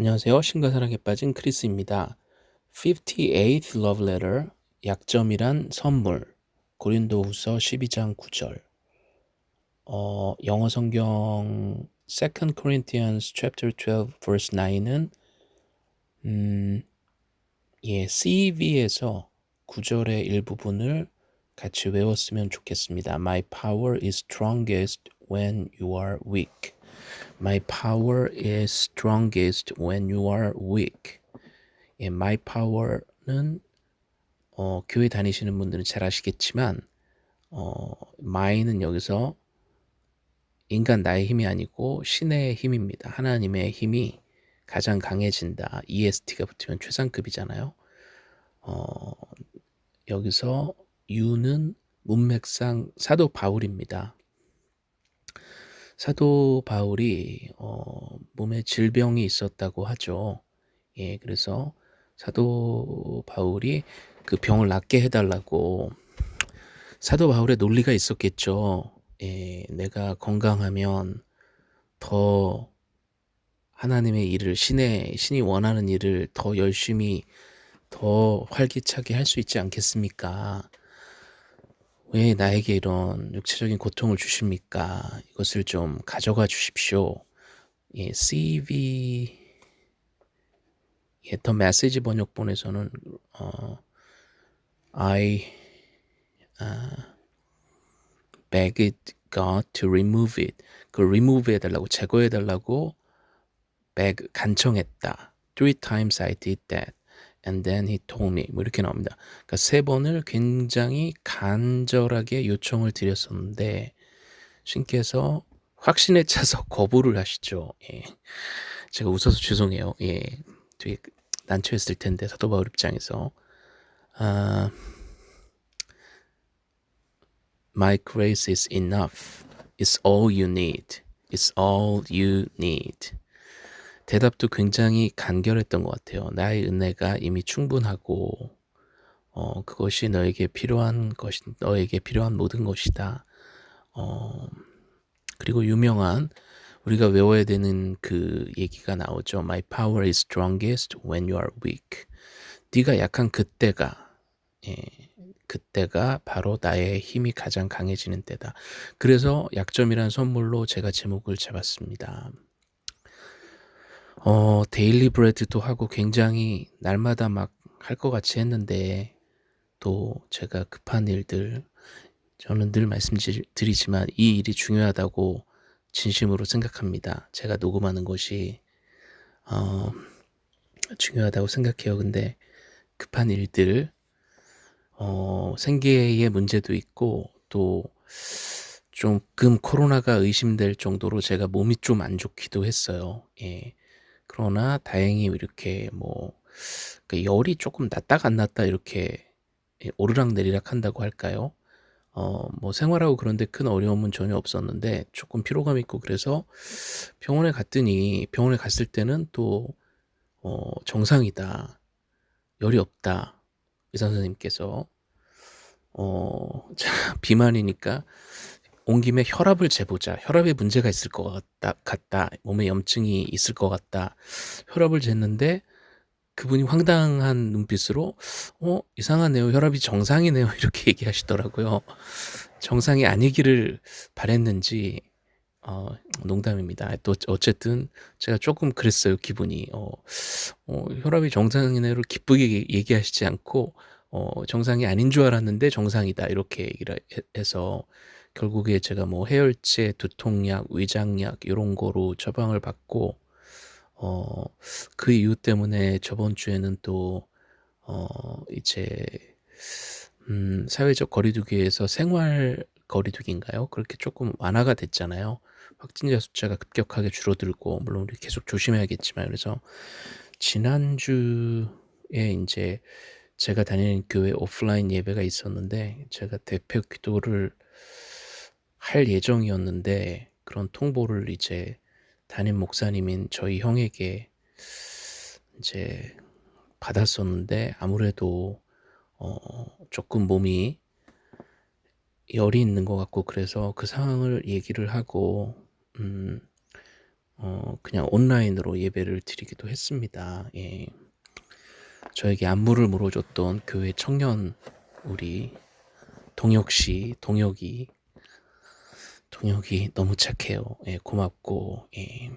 안녕하세요. 신과 사랑에 빠진 크리스입니다. 58th love letter 약점이란 선물 고린도후서 12장 9절 어, 영어 성경 2 Corinthians chapter 12 verse 9은 음, 예, CV에서 9절의 일부분을 같이 외웠으면 좋겠습니다. My power is strongest when you are weak. My power is strongest when you are weak. 예, my power는 어, 교회 다니시는 분들은 잘 아시겠지만 어, my는 여기서 인간 나의 힘이 아니고 신의 힘입니다. 하나님의 힘이 가장 강해진다. EST가 붙으면 최상급이잖아요. 어, 여기서 you는 문맥상 사도 바울입니다. 사도 바울이 어, 몸에 질병이 있었다고 하죠. 예, 그래서 사도 바울이 그 병을 낫게 해달라고 사도 바울의 논리가 있었겠죠. 예, 내가 건강하면 더 하나님의 일을 신의 신이 원하는 일을 더 열심히 더 활기차게 할 수 있지 않겠습니까? 왜 나에게 이런 육체적인 고통을 주십니까? 이것을 좀 가져가 주십시오. 예, CV 예, 더 메시지 번역본에서는 어, I uh, begged God to remove it. 그 remove 해달라고 제거해달라고 beg 간청했다. Three times I did that. And then he told me 뭐 이렇게 나옵니다. 그러니까 세 번을 굉장히 간절하게 요청을 드렸었는데 신께서 확신에 차서 거부를 하시죠. 예. 제가 웃어서 죄송해요. 예. 되게 난처했을 텐데 사도 바울 입장에서 아, My grace is enough. It's all you need. It's all you need. 대답도 굉장히 간결했던 것 같아요. 나의 은혜가 이미 충분하고 어, 그것이 너에게 필요한 것이 너에게 필요한 모든 것이다. 어, 그리고 유명한 우리가 외워야 되는 그 얘기가 나오죠. My power is strongest when you are weak. 네가 약한 그때가 예, 그때가 바로 나의 힘이 가장 강해지는 때다. 그래서 약점이란 선물로 제가 제목을 잡았습니다. 어, 데일리 브레드도 하고 굉장히 날마다 막 할 것 같이 했는데 또 제가 급한 일들 저는 늘 말씀드리지만 이 일이 중요하다고 진심으로 생각합니다. 제가 녹음하는 것이 어, 중요하다고 생각해요. 근데 급한 일들 어, 생계의 문제도 있고 또 조금 코로나가 의심될 정도로 제가 몸이 좀 안 좋기도 했어요. 예. 그러나 다행히 이렇게 뭐그 열이 조금 났다가 안 났다 이렇게 오르락 내리락 한다고 할까요? 어, 뭐 생활하고 그런데 큰 어려움은 전혀 없었는데 조금 피로감 있고 그래서 병원에 갔더니 병원에 갔을 때는 또 어, 정상이다. 열이 없다. 의사 선생님께서 어, 비만이니까 온 김에 혈압을 재보자. 혈압에 문제가 있을 것 같다, 같다. 몸에 염증이 있을 것 같다. 혈압을 쟀는데 그분이 황당한 눈빛으로 어 이상하네요. 혈압이 정상이네요. 이렇게 얘기하시더라고요. 정상이 아니기를 바랬는지 어, 농담입니다. 또 어쨌든 제가 조금 그랬어요. 기분이 어, 어, 혈압이 정상이네요를 기쁘게 얘기하시지 않고 어, 정상이 아닌 줄 알았는데 정상이다 이렇게 얘기를 해서 결국에 제가 뭐 해열제, 두통약, 위장약 이런 거로 처방을 받고 어, 그 이유 때문에 저번 주에는 또 어, 이제 음, 사회적 거리두기에서 생활 거리두기인가요? 그렇게 조금 완화가 됐잖아요. 확진자 숫자가 급격하게 줄어들고 물론 우리 계속 조심해야겠지만 그래서 지난주에 이제 제가 다니는 교회 오프라인 예배가 있었는데 제가 대표 기도를 할 예정이었는데 그런 통보를 이제 담임 목사님인 저희 형에게 이제 받았었는데 아무래도 어 조금 몸이 열이 있는 것 같고 그래서 그 상황을 얘기를 하고 음 어 그냥 온라인으로 예배를 드리기도 했습니다. 예. 저에게 안부를 물어줬던 교회 청년 우리 동혁 씨, 동혁이 동혁이 너무 착해요. 예, 고맙고 예.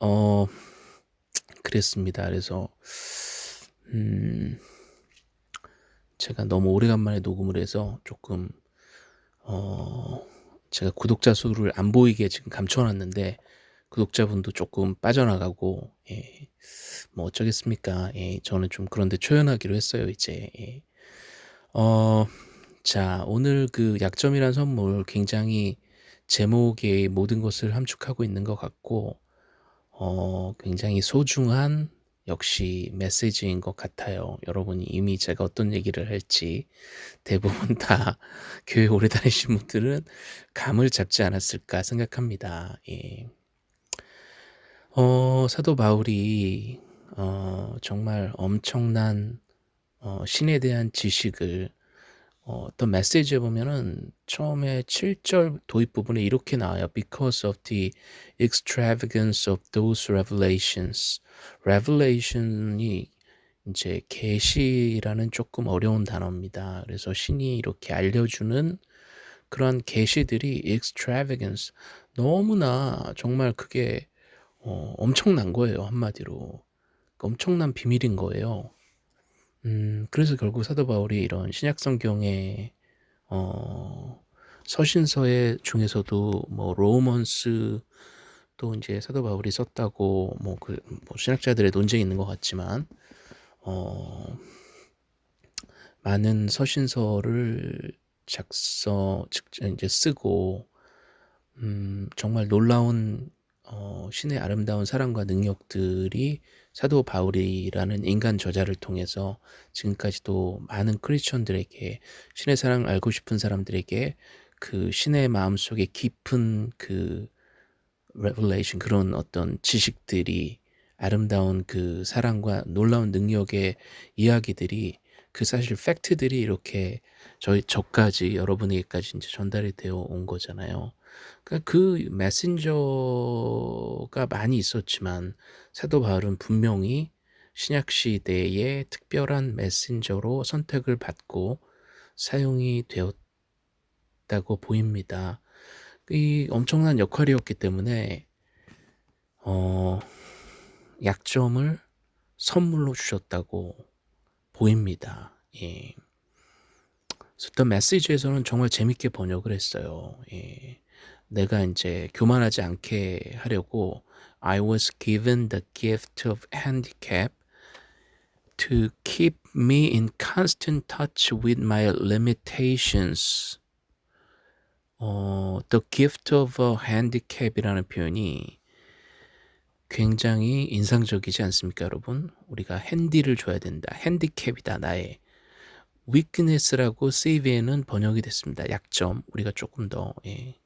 어 그랬습니다. 그래서 음 제가 너무 오래간만에 녹음을 해서 조금 어 제가 구독자 수를 안 보이게 지금 감춰놨는데 구독자분도 조금 빠져나가고 예. 뭐 어쩌겠습니까? 예. 저는 좀 그런데 초연하기로 했어요. 이제 예. 어, 자 오늘 그 약점이란 선물 굉장히 제목에 모든 것을 함축하고 있는 것 같고 어, 굉장히 소중한 역시 메시지인 것 같아요. 여러분이 이미 제가 어떤 얘기를 할지 대부분 다 교회 오래 다니신 분들은 감을 잡지 않았을까 생각합니다. 예. 어, 사도 바울이 어, 정말 엄청난 어, 신에 대한 지식을 어, 어떤 메시지에 보면은 처음에 7절 도입 부분에 이렇게 나와요. Because of the extravagance of those revelations. revelation이 이제 계시라는 조금 어려운 단어입니다. 그래서 신이 이렇게 알려주는 그런 계시들이 extravagance 너무나 정말 그게 어, 엄청난 거예요 한마디로 엄청난 비밀인 거예요. 음, 그래서 결국 사도 바울이 이런 신약 성경의 어, 서신서의 중에서도 뭐 로먼스 또 이제 사도 바울이 썼다고 뭐 그 뭐 신학자들의 논쟁이 있는 것 같지만 어, 많은 서신서를 작서 이제 쓰고 음, 정말 놀라운 어, 신의 아름다운 사랑과 능력들이 사도 바울이라는 인간 저자를 통해서 지금까지도 많은 크리스천들에게 신의 사랑을 알고 싶은 사람들에게 그 신의 마음속에 깊은 그 revelation 그런 어떤 지식들이 아름다운 그 사랑과 놀라운 능력의 이야기들이 그 사실 팩트들이 이렇게 저희 저까지 여러분에게까지 이제 전달이 되어 온 거잖아요. 그러니까 그 메신저가 많이 있었지만 사도 바울은 분명히 신약 시대의 특별한 메신저로 선택을 받고 사용이 되었다고 보입니다. 이 엄청난 역할이었기 때문에 어, 약점을 선물로 주셨다고 보입니다. 예. 메시지에서는 정말 재밌게 번역을 했어요. 예. 내가 이제 교만하지 않게 하려고 I was given the gift of handicap to keep me in constant touch with my limitations. 어, the gift of a handicap이라는 표현이 굉장히 인상적이지 않습니까, 여러분? 우리가 핸디를 줘야 된다. 핸디캡이다, 나의. weakness라고 CV에는 번역이 됐습니다. 약점. 우리가 조금 더, 예.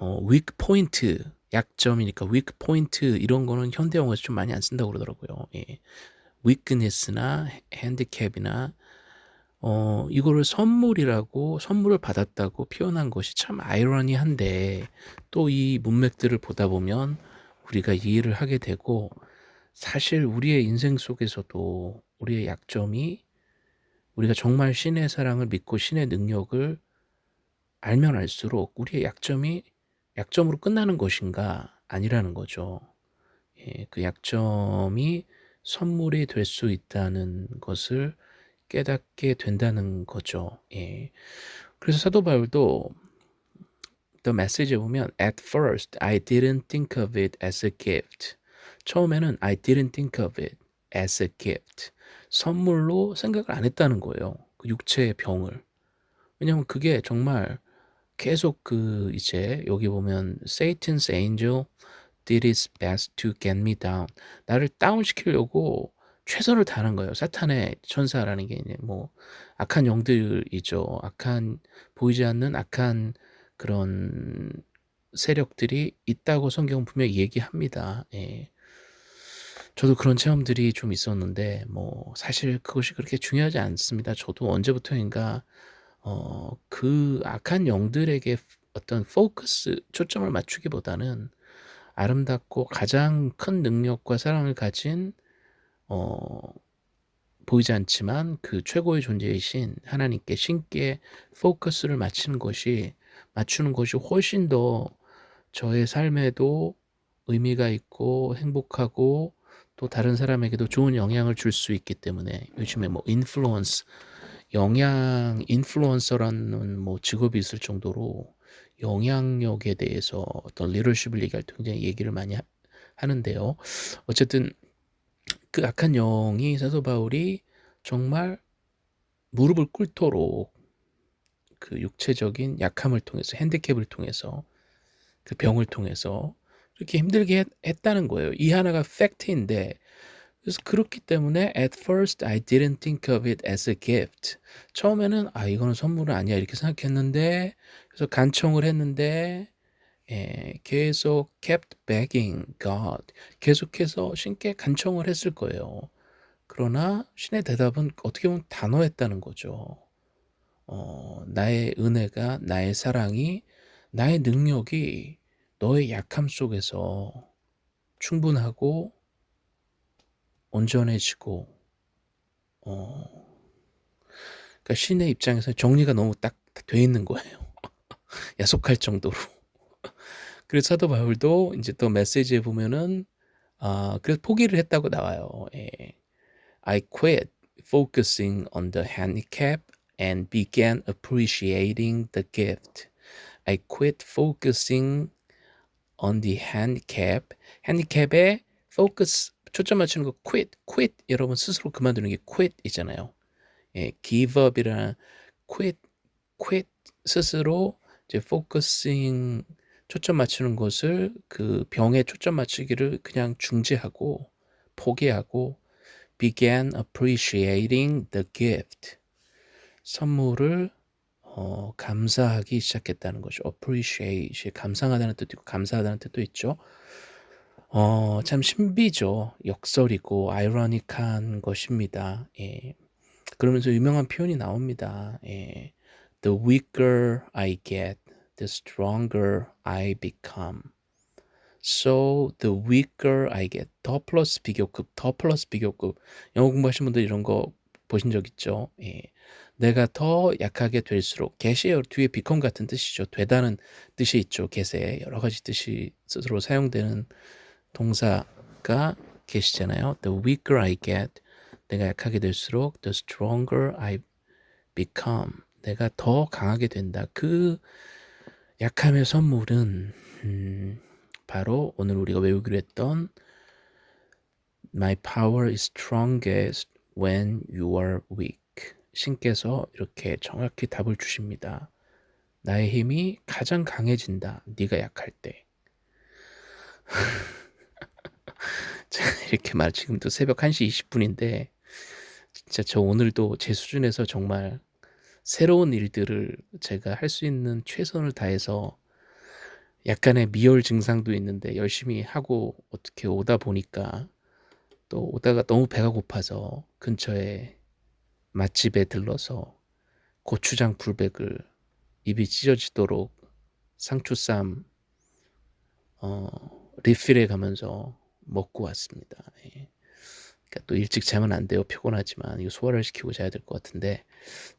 뭐 weak point 약점이니까 weak point 이런 거는 현대 영어에서 좀 많이 안 쓴다고 그러더라고요. 예. weakness나 handicap이나 어 이거를 선물이라고 선물을 받았다고 표현한 것이 참 아이러니한데 또 이 문맥들을 보다 보면 우리가 이해를 하게 되고 사실 우리의 인생 속에서도 우리의 약점이 우리가 정말 신의 사랑을 믿고 신의 능력을 알면 알수록 우리의 약점이 약점으로 끝나는 것인가 아니라는 거죠. 예, 그 약점이 선물이 될 수 있다는 것을 깨닫게 된다는 거죠. 예. 그래서 사도 바울도 The Message에 보면 At first I didn't think of it as a gift. 처음에는 I didn't think of it as a gift. 선물로 생각을 안 했다는 거예요. 그 육체의 병을. 왜냐하면 그게 정말 계속 그 이제 여기 보면 Satan's angel did his best to get me down. 나를 다운시키려고 최선을 다하는 거예요. 사탄의 천사라는 게뭐 악한 영들이죠. 악한 보이지 않는 악한 그런 세력들이 있다고 성경은 분명히 얘기합니다. 예. 저도 그런 체험들이 좀 있었는데 뭐 사실 그것이 그렇게 중요하지 않습니다. 저도 언제부터인가 어, 그 악한 영들에게 어떤 포커스 초점을 맞추기보다는 아름답고 가장 큰 능력과 사랑을 가진 어 보이지 않지만 그 최고의 존재이신 하나님께 신께 포커스를 맞추는 것이 맞추는 것이 훨씬 더 저의 삶에도 의미가 있고 행복하고 또 다른 사람에게도 좋은 영향을 줄 수 있기 때문에 요즘에 뭐 인플루언스 영향 인플루언서라는 뭐 직업이 있을 정도로 영향력에 대해서 어떤 리더십을 얘기할 때 굉장히 얘기를 많이 하, 하는데요. 어쨌든 그 악한 영이 사도 바울이 정말 무릎을 꿇도록 그 육체적인 약함을 통해서 핸디캡을 통해서 그 병을 통해서 그렇게 힘들게 했, 다는 거예요. 이 하나가 팩트인데 그래서 그렇기 때문에 at first I didn't think of it as a gift. 처음에는 아 이거는 선물은 아니야 이렇게 생각했는데 그래서 간청을 했는데 예, 계속 kept begging God. 계속해서 신께 간청을 했을 거예요. 그러나 신의 대답은 어떻게 보면 단호했다는 거죠. 어, 나의 은혜가, 나의 사랑이, 나의 능력이 너의 약함 속에서 충분하고 온전해지고, 어, 그러니까 신의 입장에서 정리가 너무 딱 돼 있는 거예요. 야속할 정도로. 그래서 사도 바울도 이제 또 메시지에 보면은 아 그래서 포기를 했다고 나와요. 예. I quit focusing on the handicap and began appreciating the gift. I quit focusing on the handicap. handicap에 focus 초점 맞추는 거 quit, quit 여러분 스스로 그만두는 게 quit이잖아요. 예, give up이라는 quit, quit 스스로 이제 focusing 초점 맞추는 것을 그 병에 초점 맞추기를 그냥 중지하고 포기하고 began appreciating the gift 선물을 어, 감사하기 시작했다는 거죠. appreciate 감상하다는 뜻도 있고 감사하다는 뜻도 있죠. 어, 참 신비죠. 역설이고 아이러니한 것입니다. 예. 그러면서 유명한 표현이 나옵니다. 예. The weaker I get, the stronger I become. So the weaker I get. 더 플러스 비교급, 더 플러스 비교급. 영어 공부하신 분들 이런 거 보신 적 있죠? 예. 내가 더 약하게 될수록 get이 뒤에 become 같은 뜻이죠. 되다는 뜻이 있죠. get에 여러 가지 뜻이 스스로 사용되는 동사가 get이잖아요. The weaker I get. 내가 약하게 될수록 the stronger I become. 내가 더 강하게 된다. 그 약함의 선물은 음, 바로 오늘 우리가 외우기로 했던 My power is strongest when you are weak. 신께서 이렇게 정확히 답을 주십니다. 나의 힘이 가장 강해진다. 네가 약할 때. 제가 이렇게 말 지금도 새벽 1시 20분인데 진짜 저 오늘도 제 수준에서 정말 새로운 일들을 제가 할 수 있는 최선을 다해서 약간의 미열 증상도 있는데 열심히 하고 어떻게 오다 보니까 또 오다가 너무 배가 고파서 근처에 맛집에 들러서 고추장 불백을 입이 찢어지도록 상추쌈 어, 리필해 가면서 먹고 왔습니다. 예. 그러니까 또 일찍 자면 안 돼요. 피곤하지만 이거 소화를 시키고 자야 될 것 같은데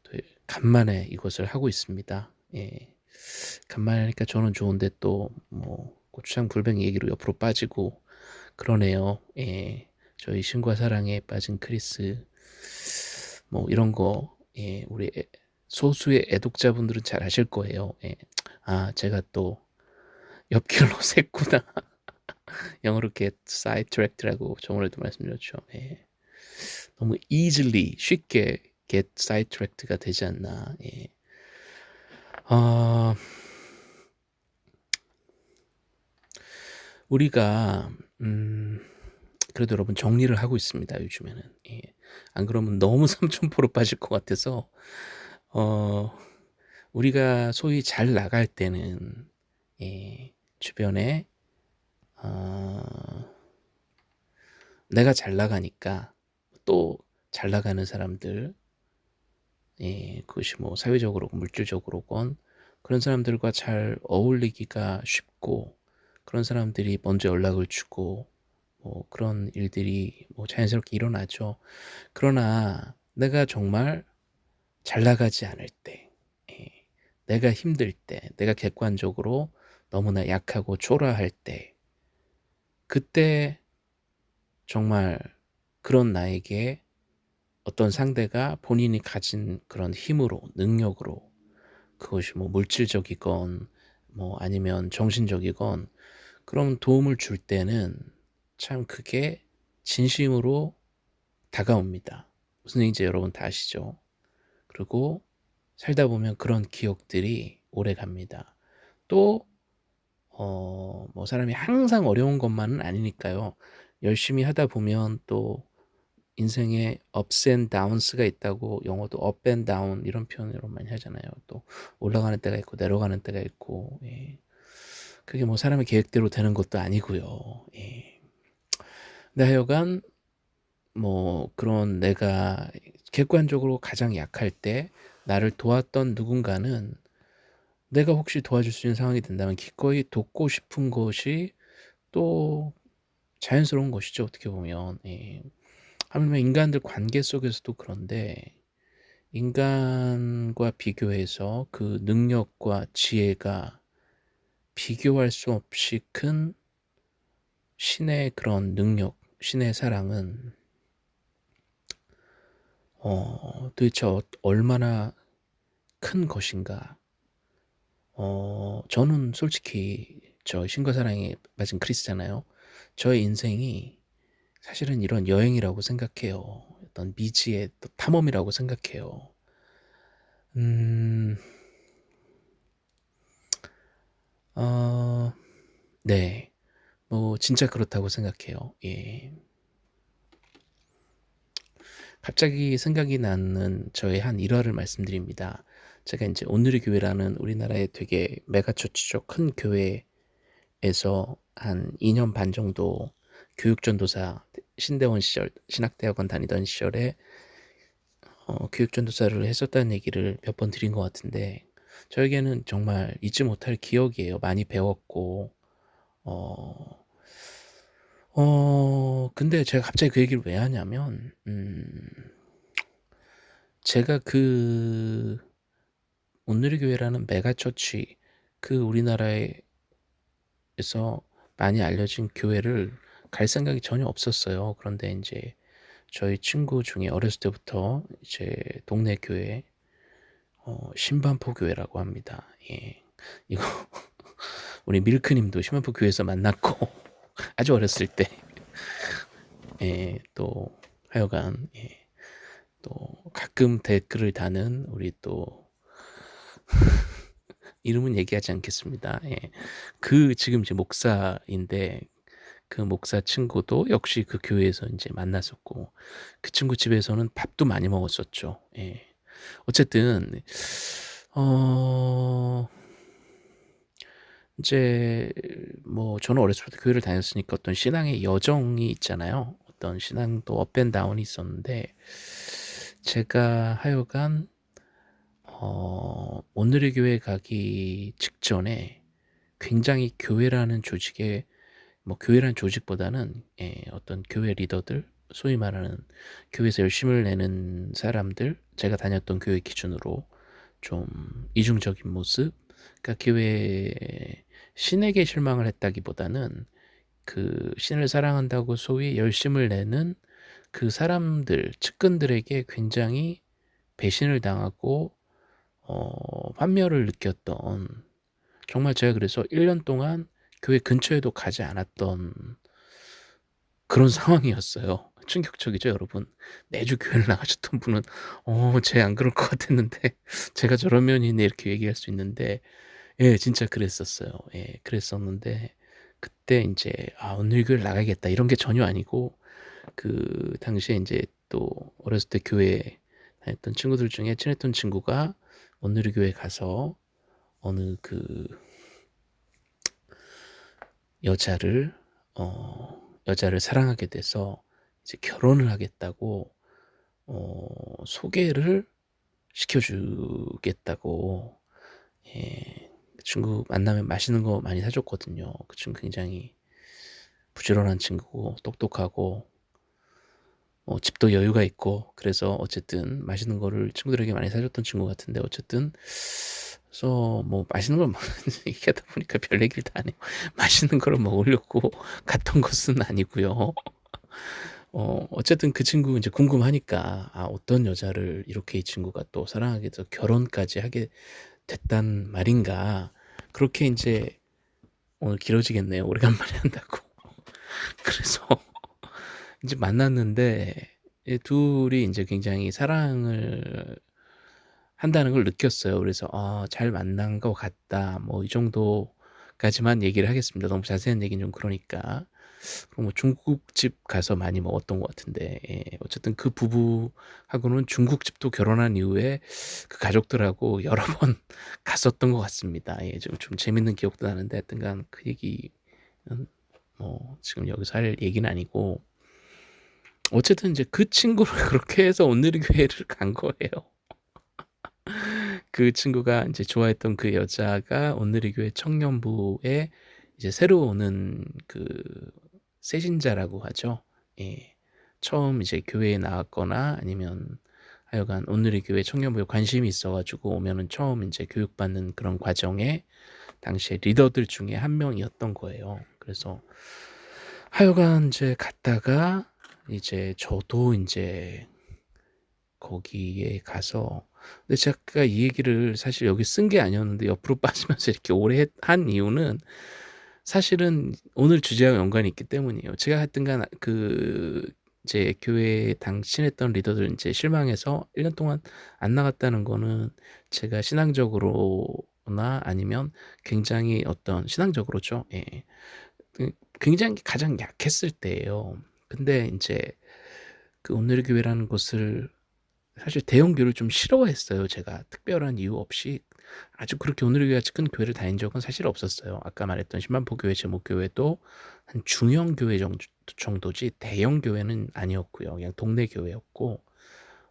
또 간만에 이것을 하고 있습니다. 예. 간만에 하니까 저는 좋은데 또 뭐 고추장 불백 얘기로 옆으로 빠지고 그러네요. 예. 저희 신과 사랑에 빠진 크리스 뭐 이런 거 예, 우리 소수의 애독자분들은 잘 아실 거예요. 예. 아 제가 또 옆길로 샜구나. 영어로 get sidetracked라고 저번에도 말씀드렸죠. 예. 너무 easily 쉽게 get sidetracked가 되지 않나. 예. 어, 우리가 음, 그래도 여러분 정리를 하고 있습니다. 요즘에는 예. 안 그러면 너무 삼천포로 빠질 것 같아서 어, 우리가 소위 잘 나갈 때는 예, 주변에 어, 내가 잘 나가니까 또 잘 나가는 사람들 예, 그것이 뭐 사회적으로 물질적으로건 그런 사람들과 잘 어울리기가 쉽고 그런 사람들이 먼저 연락을 주고 뭐 그런 일들이 뭐 자연스럽게 일어나죠. 그러나 내가 정말 잘 나가지 않을 때 예 내가 힘들 때 내가 객관적으로 너무나 약하고 초라할 때 그때 정말 그런 나에게 어떤 상대가 본인이 가진 그런 힘으로 능력으로 그것이 뭐 물질적이건 뭐 아니면 정신적이건 그런 도움을 줄 때는 참 그게 진심으로 다가옵니다. 무슨 얘기인지 여러분 다 아시죠? 그리고 살다 보면 그런 기억들이 오래 갑니다. 또 어 뭐 사람이 항상 어려운 것만은 아니니까요. 열심히 하다 보면 또 인생에 ups and downs가 있다고 영어도 up and down 이런 표현으로 많이 하잖아요. 또 올라가는 때가 있고 내려가는 때가 있고 예. 그게 뭐 사람의 계획대로 되는 것도 아니고요. 예. 근데 하여간 뭐 그런 내가 객관적으로 가장 약할 때 나를 도왔던 누군가는 내가 혹시 도와줄 수 있는 상황이 된다면 기꺼이 돕고 싶은 것이 또 자연스러운 것이죠 어떻게 보면. 예. 하물며 인간들 관계 속에서도 그런데 인간과 비교해서 그 능력과 지혜가 비교할 수 없이 큰 신의 그런 능력, 신의 사랑은 어 도대체 어 얼마나 큰 것인가. 어 저는 솔직히 저 신과 사랑에 빠진 크리스잖아요. 저의 인생이 사실은 이런 여행이라고 생각해요. 어떤 미지의 또 탐험이라고 생각해요. 음. 어 네. 뭐 진짜 그렇다고 생각해요. 예. 갑자기 생각이 나는 저의 한 일화를 말씀드립니다. 제가 인제 온누리 교회라는 우리나라의 되게 메가처치죠. 큰 교회에서 한 2년 반 정도 교육전도사 신대원 시절 신학대학원 다니던 시절에 어 교육전도사를 했었다는 얘기를 몇 번 드린 것 같은데 저에게는 정말 잊지 못할 기억이에요. 많이 배웠고 어 어 근데 제가 갑자기 그 얘기를 왜 하냐면 음 제가 그 온누리 교회라는 megachurch 그 우리나라에서 많이 알려진 교회를 갈 생각이 전혀 없었어요. 그런데 인제 저희 친구 중에 어렸을 때부터 이제 동네 교회 어 신반포 교회라고 합니다. 예. 이거 우리 밀크 님도 신반포 교회에서 만났고 아주 어렸을 때 예 또 하여간 예 또 가끔 댓글을 다는 우리 또 이름은 얘기하지 않겠습니다. 예. 그 지금 이제 목사인데 그 목사 친구도 역시 그 교회에서 인제 만났었고 그 친구 집에서는 밥도 많이 먹었었죠. 예. 어쨌든 어 인제 뭐 저는 어렸을 때부터 교회를 다녔으니까 어떤 신앙의 여정이 있잖아요. 어떤 신앙도 업앤 다운이 있었는데 제가 하여간 어 온누리 교회 가기 직전에 굉장히 교회라는 조직에 뭐 교회라는 조직보다는 예 어떤 교회 리더들 소위 말하는 교회에서 열심을 내는 사람들 제가 다녔던 교회 기준으로 좀 이중적인 모습 그러니까 교회에 신에게 실망을 했다기보다는 그 신을 사랑한다고 소위 열심을 내는 그 사람들 측근들에게 굉장히 배신을 당하고 어 환멸을 느꼈던 정말 제가 그래서 1년 동안 교회 근처에도 가지 않았던 그런 상황이었어요. 충격적이죠 여러분. 매주 교회를 나가셨던 분은 '어 쟤안 그럴 것 같았는데 제가 저런 면이 있네.' 이렇게 얘기할 수 있는데 예 진짜 그랬었어요. 예 그랬었는데 그때 인제 '아 오늘 교회를 나가야겠다.' 이런 게 전혀 아니고 그 당시에 인제 또 어렸을 때 교회 다녔던 친구들 중에 친했던 친구가 온누리 교회 가서 어느 그 여자를 어 여자를 사랑하게 돼서 이제 결혼을 하겠다고 어 소개를 시켜 주겠다고 예. 그 친구 만나면 맛있는 거 많이 사 줬거든요. 그 친구 굉장히 부지런한 친구고 똑똑하고 뭐 집도 여유가 있고 그래서 어쨌든 맛있는 거를 친구들에게 많이 사 줬던 친구 같은데 어쨌든 그래서 뭐 맛있는 걸 얘기하다 보니까 별 얘기를 다 하네요. 맛있는 거를 먹으려고 갔던 것은 아니고요. 어 어쨌든 그 친구 인제 궁금하니까 '아 어떤 여자를 이렇게 이 친구가 또 사랑하게 돼서 결혼까지 하게 됐단 말인가.' 그렇게 인제 오늘 길어지겠네요, 오래간만에 한다고. 그래서 인제 만났는데 이 둘이 인제 굉장히 사랑을 한다는 걸 느꼈어요. 그래서 '아 잘 만난 것 같다.' 뭐 이 정도까지만 얘기를 하겠습니다. 너무 자세한 얘기는 좀 그러니까. 그리고 뭐 중국집 가서 많이 먹었던 것 같은데 예 어쨌든 그 부부하고는 중국집도 결혼한 이후에 그 가족들하고 여러 번 갔었던 것 같습니다. 예 좀 좀 재밌는 기억도 나는데 하여튼간 그 얘기는 뭐 지금 여기서 할 얘기는 아니고 어쨌든 인제 그 친구를 그렇게 해서 온누리교회를 간 거예요. 그 친구가 인제 좋아했던 그 여자가 온누리교회 청년부에 이제 새로 오는 그 새신자라고 하죠. 예. 처음 이제 교회에 나왔거나 아니면 하여간 온누리교회 청년부에 관심이 있어 가지고 오면은 처음 인제 교육받는 그런 과정에 당시에 리더들 중에 한 명이었던 거예요. 그래서 하여간 인제 갔다가 이제 저도 인제 거기에 가서 근데 제가 이 얘기를 사실 여기 쓴 게 아니었는데 옆으로 빠지면서 이렇게 오래 했한 이유는 사실은 오늘 주제와 연관이 있기 때문이에요. 제가 하여튼 간 그 이제 교회에 당 친했던 리더들 인제 실망해서 1년 동안 안 나갔다는 거는 제가 신앙적으로나 아니면 굉장히 어떤 신앙적으로죠. 예. 그 굉장히 가장 약했을 때예요. 근데 인제 그 온누리교회라는 곳을 사실 대형 교회를 좀 싫어했어요 제가. 특별한 이유 없이 아주 그렇게 온누리교회 같이 큰 교회를 다닌 적은 사실 없었어요. 아까 말했던 신만포 교회, 제목교회도 한 중형 교회 정 정도지 대형 교회는 아니었고요. 그냥 동네 교회였고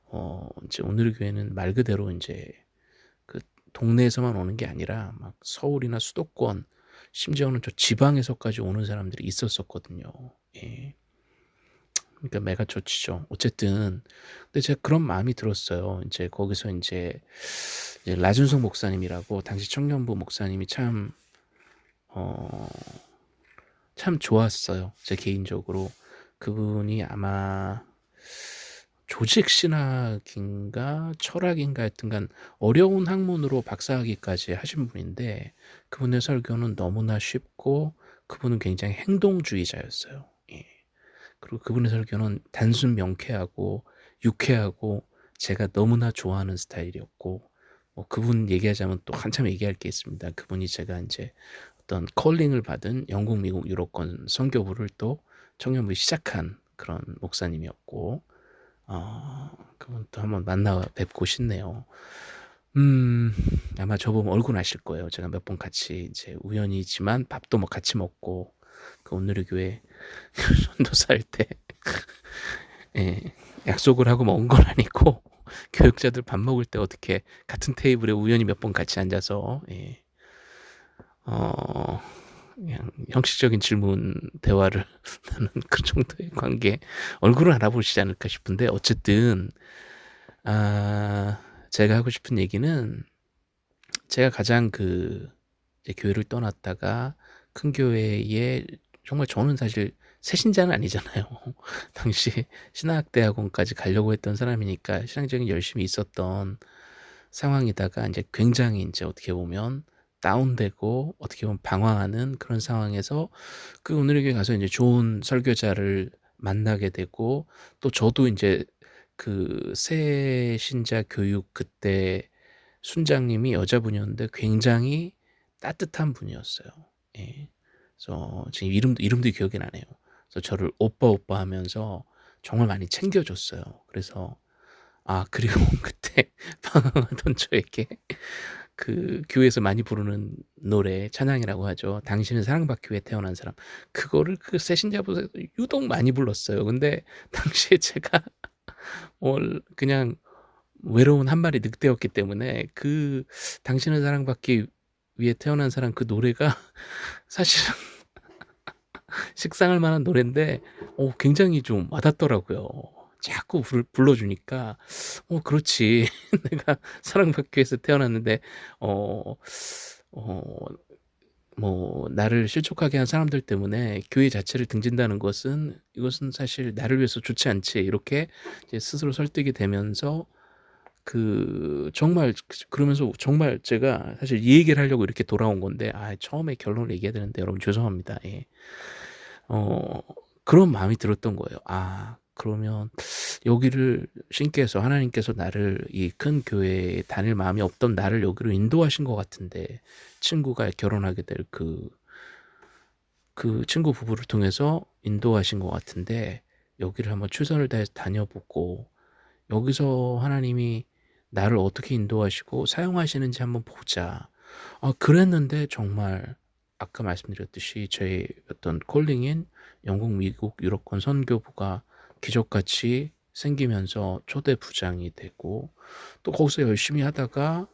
어 인제 온누리교회는 말 그대로 인제 그 동네에서만 오는 게 아니라 막 서울이나 수도권 심지어는 저 지방에서까지 오는 사람들이 있었었거든요. 예. 그러니까 메가처치죠. 어쨌든 근데 제가 그런 마음이 들었어요. 인제 거기서 인제 이제 라준석 목사님이라고 당시 청년부 목사님이 참 어 참 좋았어요. 제 개인적으로. 그분이 아마 조직 신학인가 철학인가 하여튼간 어려운 학문으로 박사학위까지 하신 분인데 그분의 설교는 너무나 쉽고 그분은 굉장히 행동주의자였어요. 예. 그리고 그분의 설교는 단순 명쾌하고 유쾌하고 제가 너무나 좋아하는 스타일이었고 뭐 그분 얘기하자면 또 한참 얘기할 게 있습니다. 그분이 제가 인제 어떤 컬링을 받은 영국, 미국, 유럽권 선교부를 또 청년부에 시작한 그런 목사님이었고 어 그분 또 한번 만나 뵙고 싶네요. 음 아마 저 보면 얼굴 아실 거예요. 제가 몇 번 같이 이제 우연이지만 밥도 뭐 같이 먹고 그 온누리교회 전도사 할때 예 약속을 하고 먹은 건 아니고 교육자들 밥 먹을 때 어떻게 같은 테이블에 우연히 몇 번 같이 앉아서 예. 어 그냥 형식적인 질문 대화를 나눈 그 정도의 관계 얼굴을 알아보시지 않을까 싶은데 어쨌든 아 제가 하고 싶은 얘기는 제가 가장 그 이제 교회를 떠났다가 큰 교회에 정말 저는 사실 새신자는 아니잖아요. 당시에 신학대학원까지 가려고 했던 사람이니까 신앙적인 열심이 있었던 상황이다가 인제 굉장히 인제 어떻게 보면 다운되고 어떻게 보면 방황하는 그런 상황에서 그 온누리교회 가서 인제 좋은 설교자를 만나게 되고 또 저도 인제 그 새 신자 교육 그때 순장님이 여자분이었는데 굉장히 따뜻한 분이었어요. 예. 그래서 지금 이름도 이름도 기억이 나네요. 그래서 저를 오빠, 오빠 하면서 정말 많이 챙겨 줬어요. 그래서 아 그리고 그때 방황하던 저에게 그 교회에서 많이 부르는 노래 찬양이라고 하죠. 당신은 사랑받기 위해 태어난 사람. 그거를 그 새신자분에서 유독 많이 불렀어요. 근데 당시에 제가 뭘 그냥 외로운 한 마리 늑대였기 때문에 그 당신을 사랑받기 위해 태어난 사람 그 노래가 사실은 식상할 만한 노랜데 어 굉장히 좀 와닿더라고요. 자꾸 불 불러주니까 '어 그렇지. 내가 사랑받기 위해서 태어났는데 어 어 뭐 나를 실족하게 한 사람들 때문에 교회 자체를 등진다는 것은 이것은 사실 나를 위해서 좋지 않지.' 이렇게 이제 스스로 설득이 되면서 그 정말 그러면서 정말 제가 사실 이 얘기를 하려고 이렇게 돌아온 건데 아 처음에 결론을 얘기해야 되는데 여러분 죄송합니다. 예. 어 그런 마음이 들었던 거예요. '아 그러면 여기를 신께서 하나님께서 나를 이 큰 교회에 다닐 마음이 없던 나를 여기로 인도하신 것 같은데 친구가 결혼하게 될 그그 친구 부부를 통해서 인도하신 것 같은데 여기를 한번 최선을 다해서 다녀보고 여기서 하나님이 나를 어떻게 인도하시고 사용하시는지 한번 보자.' 아 그랬는데 정말 아까 말씀드렸듯이 저의 어떤 콜링인 영국, 미국, 유럽권 선교부가 기적같이 생기면서 초대 부장이 되고 또 거기서 열심히 하다가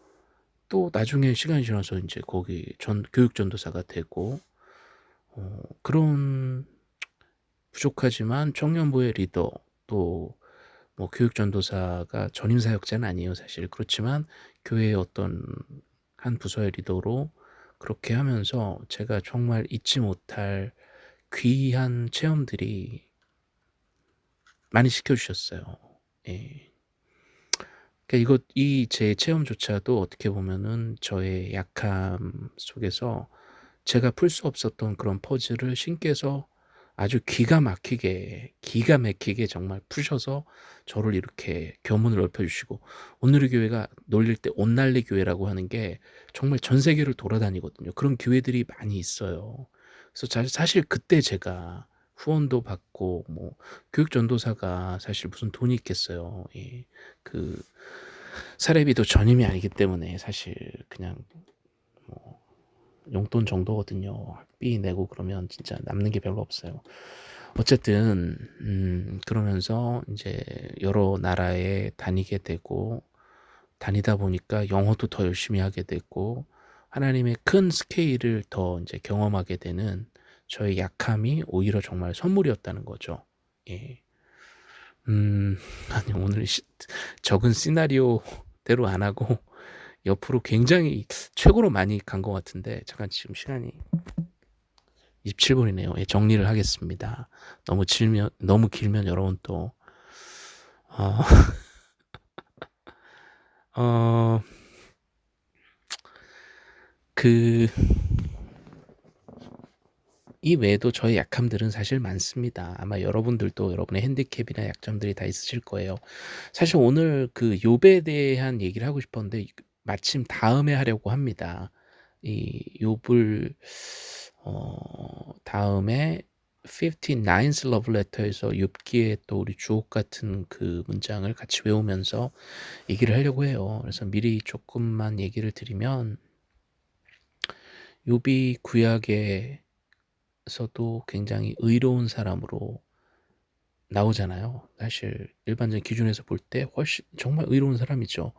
또 나중에 시간이 지나서 인제 거기 전 교육 전도사가 되고 어 그런 부족하지만 청년부의 리더 또 뭐 교육 전도사가 전임 사역자는 아니에요 사실. 그렇지만 교회의 어떤 한 부서의 리더로 그렇게 하면서 제가 정말 잊지 못할 귀한 체험들이 많이 시켜 주셨어요. 예. 그러니까 이것 이 제 체험조차도 어떻게 보면은 저의 약함 속에서 제가 풀 수 없었던 그런 퍼즐을 신께서 아주 기가 막히게, 기가 막히게 정말 푸셔서 저를 이렇게 교문을 넓혀 주시고 오늘의 교회가 놀릴 때 온날리 교회라고 하는 게 정말 전 세계를 돌아다니거든요. 그런 교회들이 많이 있어요. 그래서 자 사실 그때 제가 후원도 받고 뭐 교육 전도사가 사실 무슨 돈이 있겠어요. 예. 그 사례비도 전임이 아니기 때문에 사실 그냥 뭐 용돈 정도거든요. 학비 내고 그러면 진짜 남는 게 별로 없어요. 어쨌든 음 그러면서 인제 여러 나라에 다니게 되고 다니다 보니까 영어도 더 열심히 하게 됐고 하나님의 큰 스케일을 더 인제 경험하게 되는 저의 약함이 오히려 정말 선물이었다는 거죠. 예. 음 아니 오늘 시 적은 시나리오대로 안 하고 옆으로 굉장히 최고로 많이 간 것 같은데 잠깐 지금 시간이 27 분이네요. 예 정리를 하겠습니다. 너무 질면 너무 길면 여러분 또 어 어 그 이 외에도 저의 약함들은 사실 많습니다. 아마 여러분들도 여러분의 핸디캡이나 약점들이 다 있으실 거예요. 사실 오늘 그 욥에 대한 얘기를 하고 싶었는데 마침 다음에 하려고 합니다. 이 욥을 어 다음에 59th love letter에서 욥기에 또 우리 주옥 같은 그 문장을 같이 외우면서 얘기를 하려고 해요. 그래서 미리 조금만 얘기를 드리면 욥이 구약에 서도 굉장히 의로운 사람으로 나오잖아요. 사실 일반적인 기준에서 볼 때 훨씬 정말 의로운 사람이죠.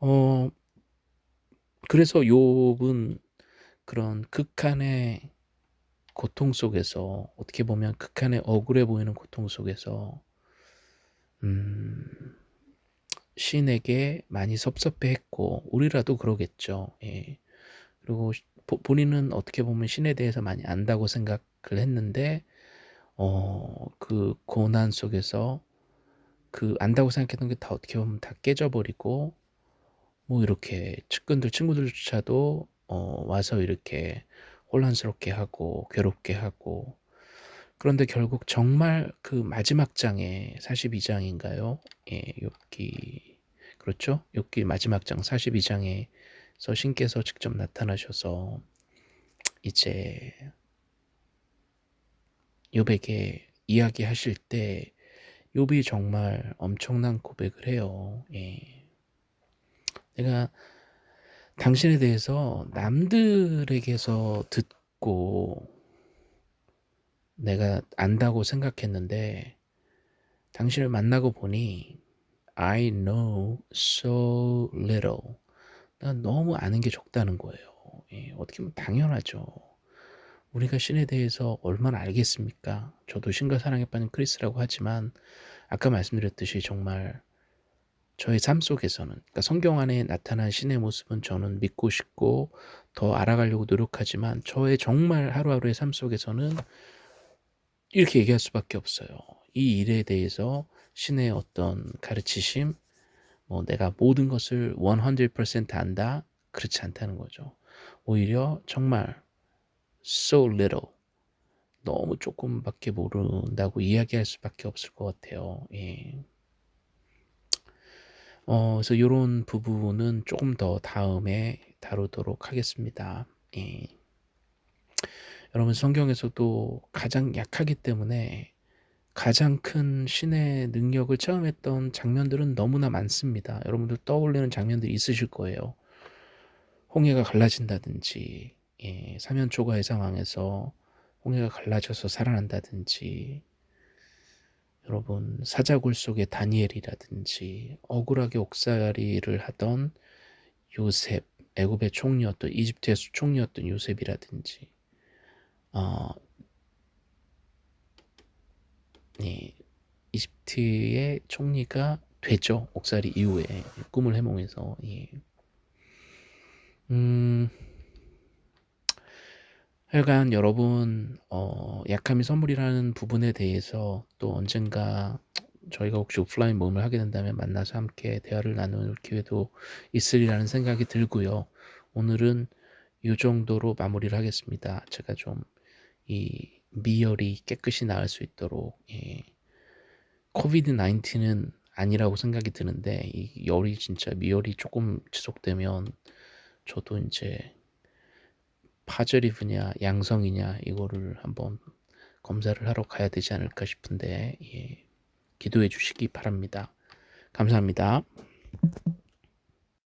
어 그래서 욥은 그런 극한의 고통 속에서 어떻게 보면 극한의 억울해 보이는 고통 속에서 음 신에게 많이 섭섭해했고 우리라도 그러겠죠. 예. 그리고 본인은 어떻게 보면 신에 대해서 많이 안다고 생각을 했는데 어 그 고난 속에서 그 안다고 생각했던 게 다 어떻게 보면 다 깨져버리고 뭐 이렇게 측근들 친구들조차도 어 와서 이렇게 혼란스럽게 하고 괴롭게 하고 그런데 결국 정말 그 마지막 장에 42장인가요? 예, 욥기 그렇죠? 욥기 마지막 장 42장에 서 신께서 직접 나타나셔서 이제 욥에게 이야기하실 때 욥이 정말 엄청난 고백을 해요. 예. 내가 당신에 대해서 남들에게서 듣고 내가 안다고 생각했는데 당신을 만나고 보니 I know so little. 난 너무 아는 게 적다는 거예요. 예, 어떻게 보면 당연하죠. 우리가 신에 대해서 얼마나 알겠습니까? 저도 신과 사랑에 빠진 크리스라고 하지만 아까 말씀드렸듯이 정말 저의 삶 속에서는 그러니까 성경 안에 나타난 신의 모습은 저는 믿고 싶고 더 알아가려고 노력하지만 저의 정말 하루하루의 삶 속에서는 이렇게 얘기할 수밖에 없어요. 이 일에 대해서 신의 어떤 가르치심, 뭐 내가 모든 것을 100% 안다? 그렇지 않다는 거죠. 오히려 정말 so little 너무 조금밖에 모른다고 이야기할 수밖에 없을 것 같아요. 예. 어, 그래서 이런 부분은 조금 더 다음에 다루도록 하겠습니다. 예. 여러분 성경에서도 가장 약하기 때문에 가장 큰 신의 능력을 체험했던 장면들은 너무나 많습니다. 여러분들 떠올리는 장면들이 있으실 거예요. 홍해가 갈라진다든지 예, 사면초가의 상황에서 홍해가 갈라져서 살아난다든지 여러분 사자굴 속의 다니엘이라든지 억울하게 옥살이를 하던 요셉 애굽의 총리였던 이집트의 총리였던 요셉이라든지 어, 예, 이집트의 총리가 되죠 옥살이 이후에 꿈을 해몽해서 예. 음, 하여간 여러분 어, 약함이 선물이라는 부분에 대해서 또 언젠가 저희가 혹시 오프라인 모임을 하게 된다면 만나서 함께 대화를 나눌 기회도 있으리라는 생각이 들고요. 오늘은 이 정도로 마무리를 하겠습니다. 제가 좀 이 미열이 깨끗이 나을 수 있도록 예. 코비드 19은 아니라고 생각이 드는데 이 열이 진짜 미열이 조금 지속되면 저도 이제 파저리브냐 양성이냐 이거를 한번 검사를 하러 가야 되지 않을까 싶은데 예, 기도해 주시기 바랍니다. 감사합니다.